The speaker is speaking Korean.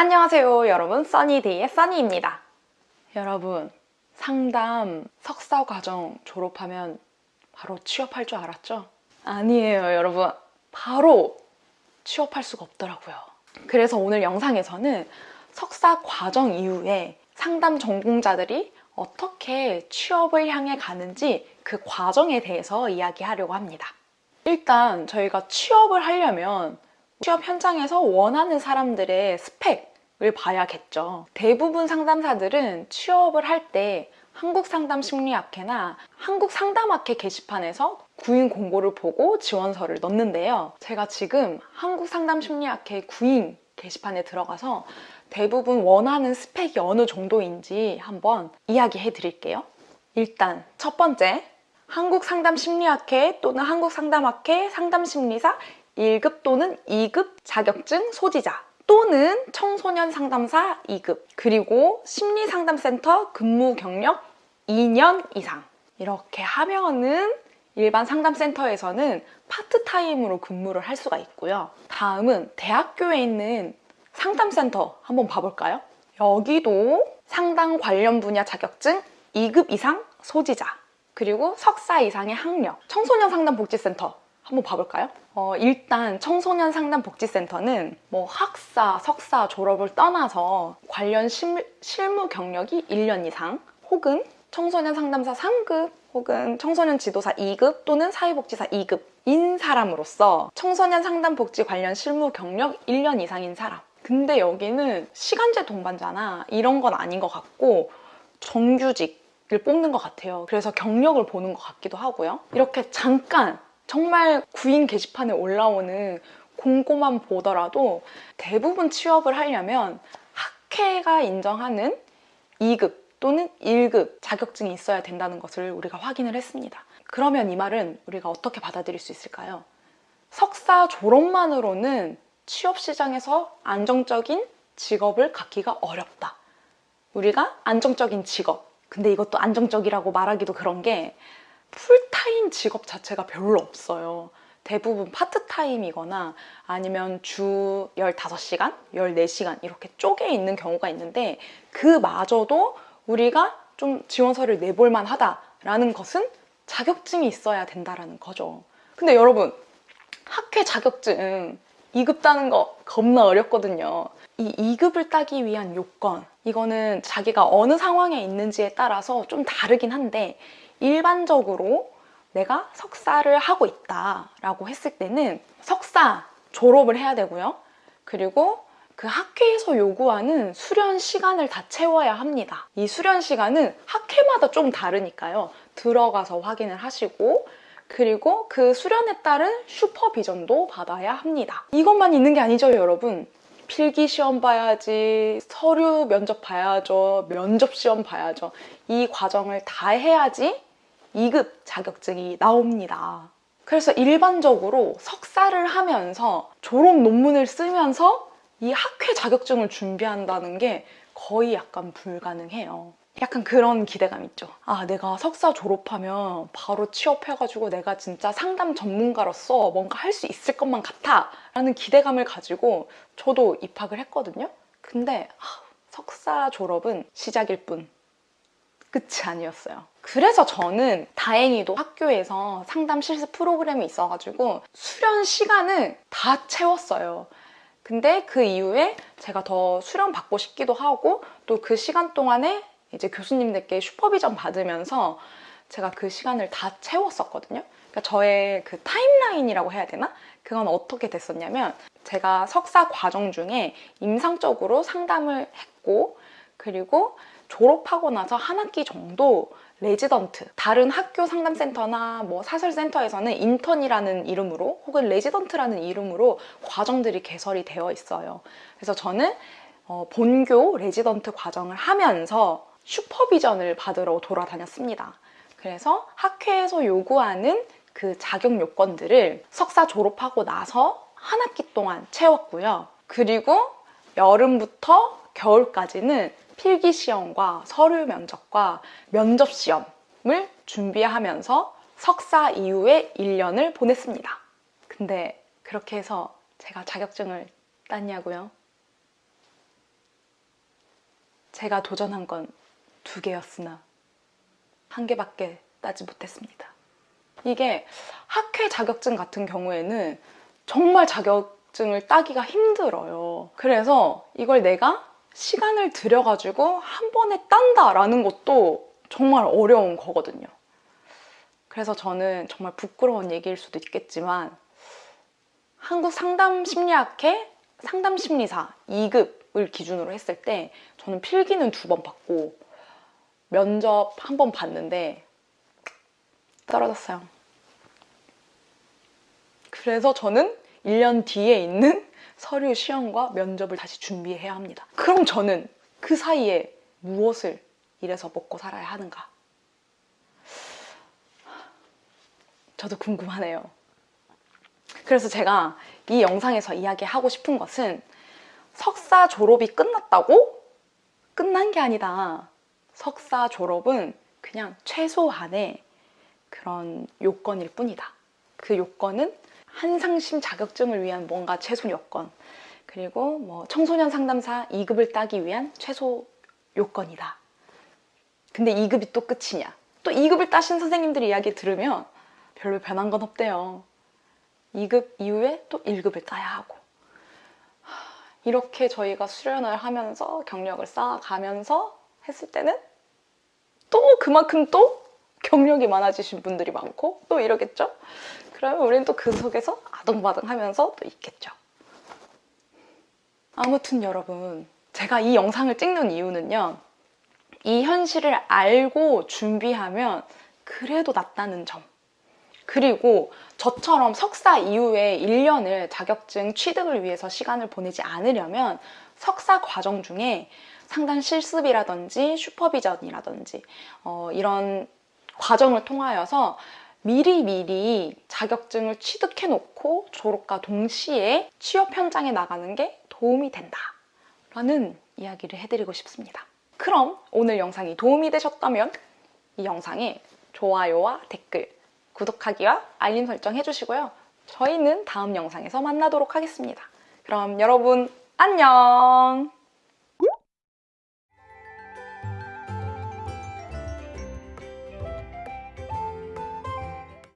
안녕하세요 여러분. 써니데이의 써니입니다. 여러분 상담 석사 과정 졸업하면 바로 취업할 줄 알았죠? 아니에요 여러분. 바로 취업할 수가 없더라고요. 그래서 오늘 영상에서는 석사 과정 이후에 상담 전공자들이 어떻게 취업을 향해 가는지 그 과정에 대해서 이야기하려고 합니다. 일단 저희가 취업을 하려면 취업 현장에서 원하는 사람들의 스펙 을 봐야겠죠. 대부분 상담사들은 취업을 할 때 한국상담심리학회나 한국상담학회 게시판에서 구인 공고를 보고 지원서를 넣는데요. 제가 지금 한국상담심리학회 구인 게시판에 들어가서 대부분 원하는 스펙이 어느 정도인지 한번 이야기해 드릴게요. 일단 첫 번째, 한국상담심리학회 또는 한국상담학회 상담심리사 1급 또는 2급 자격증 소지자 또는 청소년 상담사 2급 그리고 심리상담센터 근무 경력 2년 이상. 이렇게 하면은 일반 상담센터에서는 파트타임으로 근무를 할 수가 있고요. 다음은 대학교에 있는 상담센터 한번 봐볼까요? 여기도 상담 관련 분야 자격증 2급 이상 소지자 그리고 석사 이상의 학력 청소년 상담복지센터 한번 봐볼까요? 어, 일단 청소년 상담 복지센터는 뭐 학사, 석사 졸업을 떠나서 관련 실, 실무 경력이 1년 이상 혹은 청소년 상담사 3급 혹은 청소년 지도사 2급 또는 사회복지사 2급인 사람으로서 청소년 상담 복지 관련 실무 경력 1년 이상인 사람. 근데 여기는 시간제 동반자나 이런 건 아닌 것 같고 정규직을 뽑는 것 같아요. 그래서 경력을 보는 것 같기도 하고요. 이렇게 잠깐 정말 구인 게시판에 올라오는 공고만 보더라도 대부분 취업을 하려면 학회가 인정하는 2급 또는 1급 자격증이 있어야 된다는 것을 우리가 확인을 했습니다. 그러면 이 말은 우리가 어떻게 받아들일 수 있을까요? 석사 졸업만으로는 취업 시장에서 안정적인 직업을 갖기가 어렵다. 우리가 안정적인 직업, 근데 이것도 안정적이라고 말하기도 그런 게 풀타임 직업 자체가 별로 없어요. 대부분 파트타임이거나 아니면 주 15시간, 14시간 이렇게 쪼개 있는 경우가 있는데 그마저도 우리가 좀 지원서를 내볼 만하다라는 것은 자격증이 있어야 된다라는 거죠. 근데 여러분 학회 자격증 2급 따는 거 겁나 어렵거든요. 이 2급을 따기 위한 요건 이거는 자기가 어느 상황에 있는지에 따라서 좀 다르긴 한데 일반적으로 내가 석사를 하고 있다라고 했을 때는 석사 졸업을 해야 되고요. 그리고 그 학회에서 요구하는 수련 시간을 다 채워야 합니다. 이 수련 시간은 학회마다 좀 다르니까요. 들어가서 확인을 하시고 그리고 그 수련에 따른 슈퍼비전도 받아야 합니다. 이것만 있는 게 아니죠, 여러분. 필기 시험 봐야지, 서류 면접 봐야죠, 면접 시험 봐야죠. 이 과정을 다 해야지 2급 자격증이 나옵니다. 그래서 일반적으로 석사를 하면서 졸업 논문을 쓰면서 이 학회 자격증을 준비한다는 게 거의 약간 불가능해요. 약간 그런 기대감 있죠. 아, 내가 석사 졸업하면 바로 취업해가지고 내가 진짜 상담 전문가로서 뭔가 할 수 있을 것만 같아 라는 기대감을 가지고 저도 입학을 했거든요. 근데 아, 석사 졸업은 시작일 뿐 끝이 아니었어요. 그래서 저는 다행히도 학교에서 상담 실습 프로그램이 있어가지고 수련 시간을 다 채웠어요. 근데 그 이후에 제가 더 수련 받고 싶기도 하고 또 그 시간 동안에 이제 교수님들께 supervision 받으면서 제가 그 시간을 다 채웠었거든요. 그러니까 저의 그 timeline이라고 해야 되나? 그건 어떻게 됐었냐면 제가 석사 과정 중에 임상적으로 상담을 했고 그리고 졸업하고 나서 한 학기 정도 레지던트 다른 학교 상담센터나 뭐 사설센터에서는 인턴이라는 이름으로 혹은 레지던트라는 이름으로 과정들이 개설이 되어 있어요. 그래서 저는 어, 본교 레지던트 과정을 하면서 supervision을 받으러 돌아다녔습니다. 그래서 학회에서 요구하는 그 자격 요건들을 석사 졸업하고 나서 한 학기 동안 채웠고요. 그리고 여름부터 겨울까지는 필기시험과 서류 면접과 면접 시험을 준비하면서 석사 이후에 1년을 보냈습니다. 근데 그렇게 해서 제가 자격증을 땄냐고요? 제가 도전한 건 두 개였으나 한 개밖에 따지 못했습니다. 이게 학회 자격증 같은 경우에는 정말 자격증을 따기가 힘들어요. 그래서 이걸 내가 시간을 들여가지고 한 번에 딴다라는 것도 정말 어려운 거거든요. 그래서 저는 정말 부끄러운 얘기일 수도 있겠지만 한국 상담 심리학회 상담 심리사 2급을 기준으로 했을 때 저는 필기는 두 번 받고 면접 한 번 봤는데 떨어졌어요. 그래서 저는 1년 뒤에 있는 서류 시험과 면접을 다시 준비해야 합니다. 그럼 저는 그 사이에 무엇을 일해서 먹고 살아야 하는가? 저도 궁금하네요. 그래서 제가 이 영상에서 이야기하고 싶은 것은 석사 졸업이 끝났다고? 끝난 게 아니다. 석사 졸업은 그냥 최소한의 그런 요건일 뿐이다. 그 요건은 한상심 자격증을 위한 뭔가 최소 요건, 그리고 뭐 청소년 상담사 2급을 따기 위한 최소 요건이다. 근데 2급이 또 끝이냐? 또 2급을 따신 선생님들 이야기 들으면 별로 변한 건 없대요. 2급 이후에 또 1급을 따야 하고. 이렇게 저희가 수련을 하면서 경력을 쌓아가면서 했을 때는 또 그만큼 또 경력이 많아지신 분들이 많고 또 이러겠죠? 그러면 우리는 또그 속에서 아동바동 하면서 또 있겠죠. 아무튼 여러분, 제가 이 영상을 찍는 이유는요. 이 현실을 알고 준비하면 그래도 낫다는 점. 그리고 저처럼 석사 이후에 1년을 자격증 취득을 위해서 시간을 보내지 않으려면 석사 과정 중에 상단 실습이라든지 슈퍼비전이라든지 어, 이런 과정을 통하여서 미리미리 자격증을 취득해 놓고 졸업과 동시에 취업 현장에 나가는 게 도움이 된다 라는 이야기를 해드리고 싶습니다. 그럼 오늘 영상이 도움이 되셨다면 이 영상에 좋아요와 댓글, 구독하기와 알림 설정 해주시고요. 저희는 다음 영상에서 만나도록 하겠습니다. 그럼 여러분 안녕!